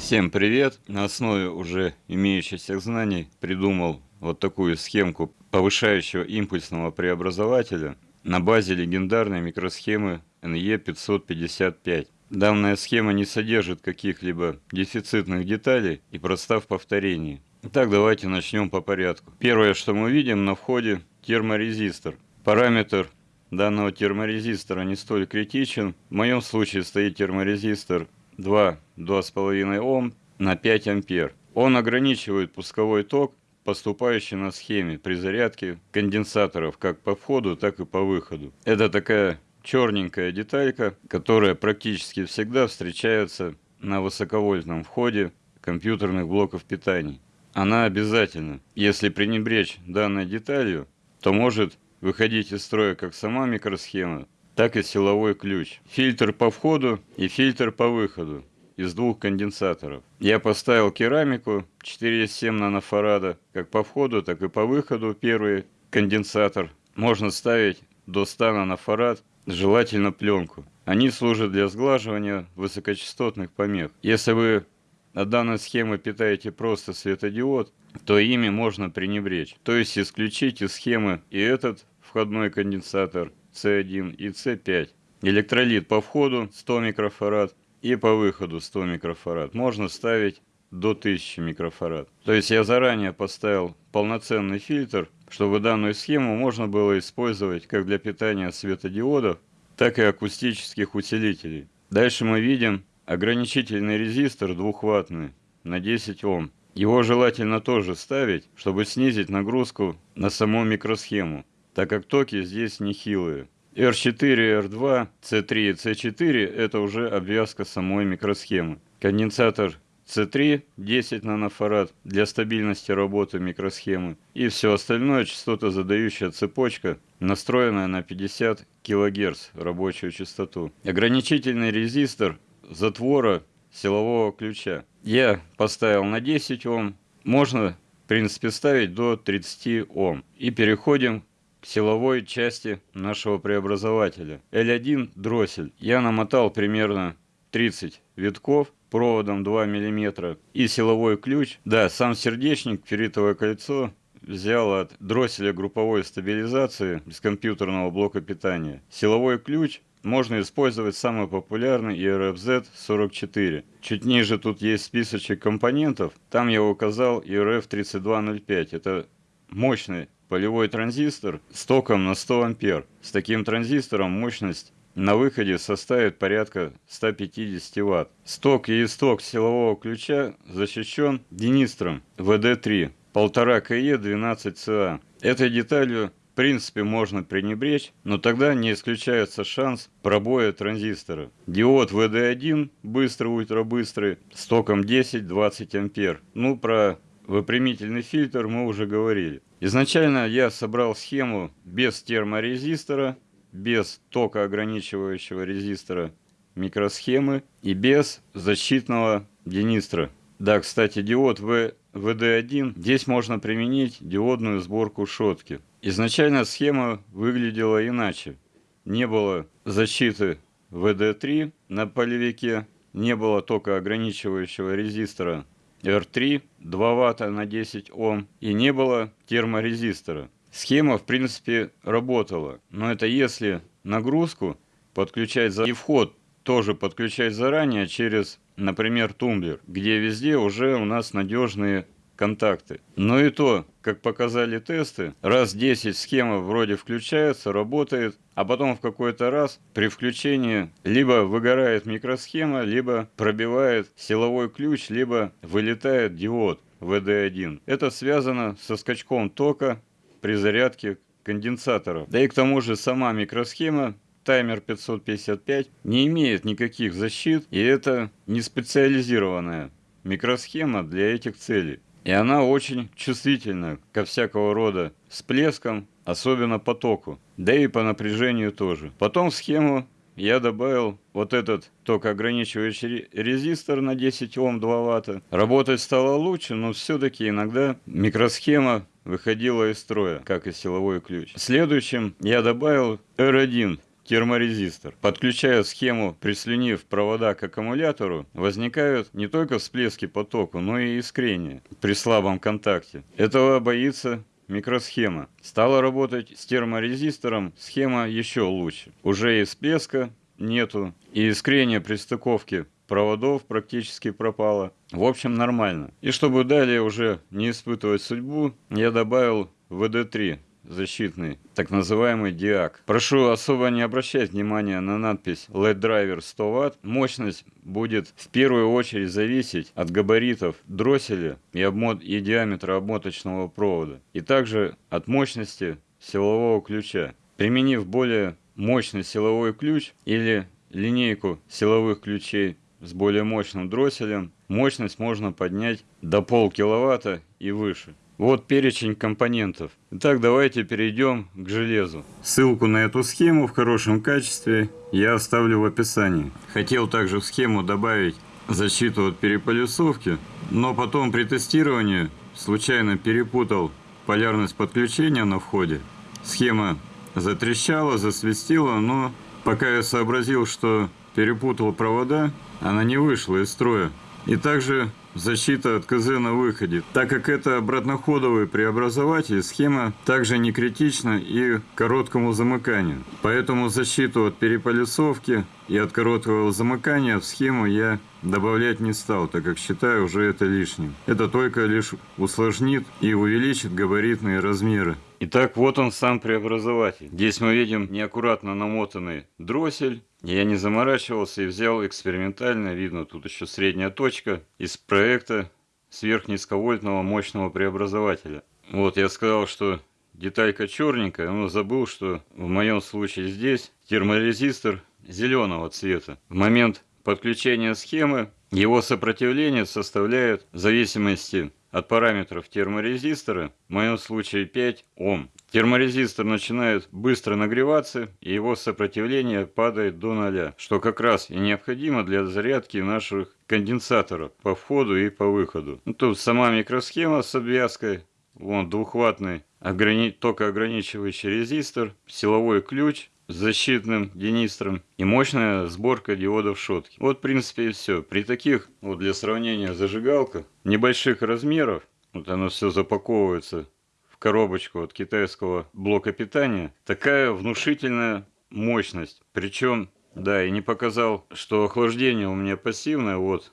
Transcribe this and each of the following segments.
Всем привет! На основе уже имеющихся знаний придумал вот такую схемку повышающего импульсного преобразователя на базе легендарной микросхемы NE555. Данная схема не содержит каких-либо дефицитных деталей и проста в повторении. Итак, давайте начнем по порядку. Первое, что мы видим на входе терморезистор. Параметр данного терморезистора не столь критичен. В моем случае стоит терморезистор 2 2,5 Ом на 5 ампер. Он ограничивает пусковой ток, поступающий на схеме при зарядке конденсаторов как по входу, так и по выходу. Это такая черненькая деталька, которая практически всегда встречается на высоковольтном входе компьютерных блоков питания. Она обязательна. Если пренебречь данной деталью, то может выходить из строя как сама микросхема, так и силовой ключ. Фильтр по входу и фильтр по выходу из двух конденсаторов. Я поставил керамику 4,7 нанофарада, как по входу, так и по выходу первый конденсатор. Можно ставить до 100 нанофарад, желательно пленку. Они служат для сглаживания высокочастотных помех. Если вы от данной схемы питаете просто светодиод, то ими можно пренебречь. То есть исключить из схемы и этот входной конденсатор C1 и C5. Электролит по входу 100 микрофарад, и по выходу 100 микрофарад. Можно ставить до 1000 микрофарад. То есть я заранее поставил полноценный фильтр, чтобы данную схему можно было использовать как для питания светодиодов, так и акустических усилителей. Дальше мы видим ограничительный резистор двухваттный на 10 Ом. Его желательно тоже ставить, чтобы снизить нагрузку на саму микросхему, так как токи здесь нехилые. R4, R2, C3 и C4 это уже обвязка самой микросхемы. Конденсатор C3 10 нанофарад для стабильности работы микросхемы. И все остальное частотозадающая цепочка, настроенная на 50 кГц рабочую частоту. Ограничительный резистор затвора силового ключа. Я поставил на 10 Ом. Можно, в принципе, ставить до 30 Ом. И переходим силовой части нашего преобразователя. L1 дроссель. Я намотал примерно 30 витков проводом 2 мм и силовой ключ. Да, сам сердечник, ферритовое кольцо взял от дросселя групповой стабилизации из компьютерного блока питания. Силовой ключ можно использовать самый популярный ERFZ44. Чуть ниже тут есть списочек компонентов. Там я указал ERF3205. Это мощный полевой транзистор с током на 100 ампер. С таким транзистором мощность на выходе составит порядка 150 Вт. Сток и исток силового ключа защищен динистром VD3 1,5 КЕ 12ЦА. Этой деталью в принципе можно пренебречь, но тогда не исключается шанс пробоя транзистора. Диод VD1 быстрый, ультрабыстрый, с током 10-20 ампер. Ну, про выпрямительный фильтр мы уже говорили. Изначально я собрал схему без терморезистора, без тока ограничивающего резистора микросхемы и без защитного динистра. Да, кстати, диод v, VD1, здесь можно применить диодную сборку шотки. Изначально схема выглядела иначе. Не было защиты VD3 на полевике, не было тока ограничивающего резистора R3 2 ватта на 10 Ом и не было терморезистора. Схема в принципе работала, но это если нагрузку подключать за и вход тоже подключать заранее через, например, тумблер, где везде уже у нас надежные контакты. Но и то, как показали тесты, раз 10 схема вроде включается, работает, а потом в какой-то раз при включении либо выгорает микросхема, либо пробивает силовой ключ, либо вылетает диод VD1. Это связано со скачком тока при зарядке конденсаторов. Да и к тому же сама микросхема таймер 555 не имеет никаких защит, и это не специализированная микросхема для этих целей. И она очень чувствительна ко всякого рода всплескам, особенно потоку, да и по напряжению тоже. Потом в схему я добавил вот этот токоограничивающий резистор на 10 Ом 2 Ватта. Работать стало лучше, но все-таки иногда микросхема выходила из строя, как и силовой ключ. Следующим я добавил R1 терморезистор. Подключая схему, прислюнив провода к аккумулятору, возникают не только всплески по току, но и искрения при слабом контакте. Этого боится микросхема. Стала работать с терморезистором, схема еще лучше. Уже и всплеска нету, и искрение при стыковке проводов практически пропало. В общем, нормально. И чтобы далее уже не испытывать судьбу, я добавил VD3 защитный, так называемый диак. Прошу особо не обращать внимания на надпись LED Driver 100 Вт. Мощность будет в первую очередь зависеть от габаритов дросселя и, обмот... и диаметра обмоточного провода, и также от мощности силового ключа. Применив более мощный силовой ключ или линейку силовых ключей с более мощным дросселем, мощность можно поднять до полкиловатта и выше. Вот перечень компонентов. Итак, давайте перейдем к железу. Ссылку на эту схему в хорошем качестве я оставлю в описании. Хотел также в схему добавить защиту от переполюсовки, но потом при тестировании случайно перепутал полярность подключения на входе. Схема затрещала, засвистела, но пока я сообразил, что перепутал провода, она не вышла из строя. И также защита от КЗ на выходе. Так как это обратноходовый преобразователь, схема также не критична и короткому замыканию. Поэтому защиту от переполисовки и от короткого замыкания в схему я добавлять не стал, так как считаю уже это лишним. Это только лишь усложнит и увеличит габаритные размеры. Итак, вот он сам преобразователь. Здесь мы видим неаккуратно намотанный дроссель. Я не заморачивался и взял экспериментально, видно тут еще средняя точка, из проекта сверхнизковольтного мощного преобразователя. Вот я сказал, что деталька черненькая, но забыл, что в моем случае здесь терморезистор зеленого цвета. В момент подключения схемы его сопротивление составляет в зависимости от параметров терморезистора, в моем случае 5 Ом. Терморезистор начинает быстро нагреваться, и его сопротивление падает до ноля, что как раз и необходимо для зарядки наших конденсаторов по входу и по выходу. Ну, тут сама микросхема с обвязкой, вон двухваттный ограни... токоограничивающий резистор, силовой ключ, с защитным денистром и мощная сборка диодов шотки. Вот в принципе и все. При таких, вот для сравнения зажигалка, небольших размеров, вот оно все запаковывается в коробочку от китайского блока питания, такая внушительная мощность. Причем, да, и не показал, что охлаждение у меня пассивное, вот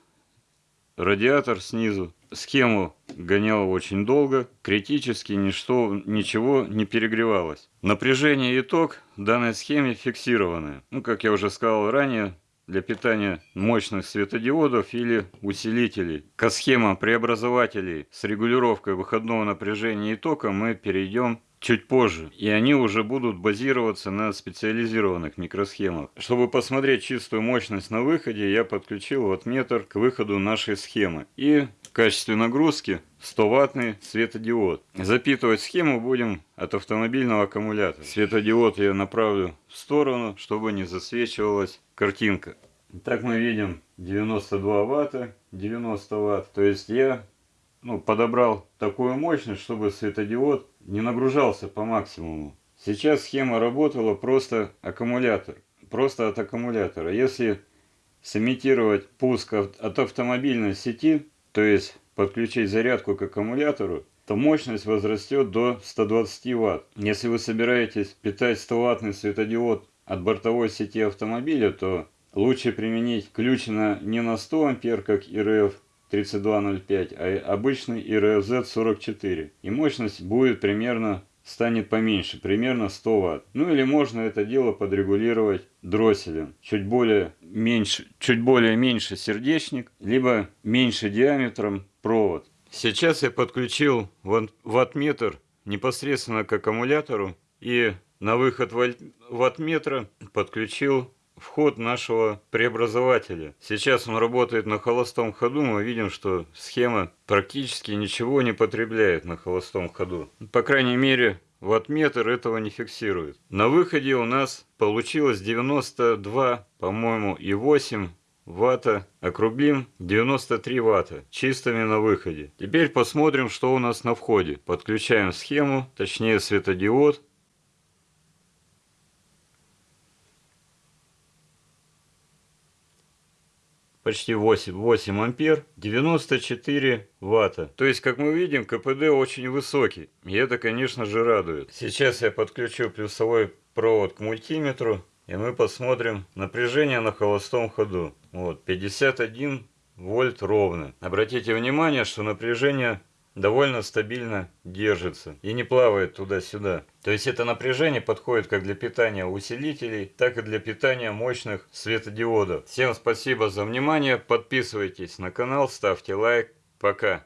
радиатор снизу. Схему гонял очень долго, критически ничто, ничего не перегревалось. Напряжение и ток данной схеме фиксированы. Ну, как я уже сказал ранее, для питания мощных светодиодов или усилителей. К схемам преобразователей с регулировкой выходного напряжения и тока мы перейдем чуть позже. И они уже будут базироваться на специализированных микросхемах. Чтобы посмотреть чистую мощность на выходе, я подключил ваттметр к выходу нашей схемы. И качестве нагрузки 100 ваттный светодиод. Запитывать схему будем от автомобильного аккумулятора. Светодиод я направлю в сторону, чтобы не засвечивалась картинка. Так мы видим 92 ватта, 90 ватт. То есть я ну, подобрал такую мощность, чтобы светодиод не нагружался по максимуму. Сейчас схема работала просто аккумулятор, просто от аккумулятора. Если сымитировать пуск от автомобильной сети, то есть подключить зарядку к аккумулятору, то мощность возрастет до 120 Вт. Если вы собираетесь питать 100-ваттный светодиод от бортовой сети автомобиля, то лучше применить ключ на, не на 100 ампер, как ИРФ, 3205, а обычный IRZ44. И мощность будет примерно станет поменьше, примерно 100 Вт. Ну или можно это дело подрегулировать дросселем. Чуть более меньше, чуть более меньше сердечник, либо меньше диаметром провод. Сейчас я подключил ваттметр непосредственно к аккумулятору и на выход ваттметра подключил вход нашего преобразователя. Сейчас он работает на холостом ходу. Мы видим, что схема практически ничего не потребляет на холостом ходу. По крайней мере, ваттметр этого не фиксирует. На выходе у нас получилось 92, по-моему, и 8 ватта, округлим 93 ватта, чистыми на выходе. Теперь посмотрим, что у нас на входе. Подключаем схему, точнее светодиод. Почти 8, 8 ампер, 94 ватта. То есть, как мы видим, КПД очень высокий. И это, конечно же, радует. Сейчас я подключу плюсовой провод к мультиметру. И мы посмотрим напряжение на холостом ходу. Вот, 51 вольт ровно. Обратите внимание, что напряжение довольно стабильно держится и не плавает туда-сюда. То есть это напряжение подходит как для питания усилителей, так и для питания мощных светодиодов. Всем спасибо за внимание, подписывайтесь на канал, ставьте лайк, пока.